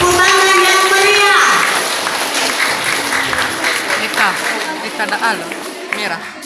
Tepuk tangan yang merah.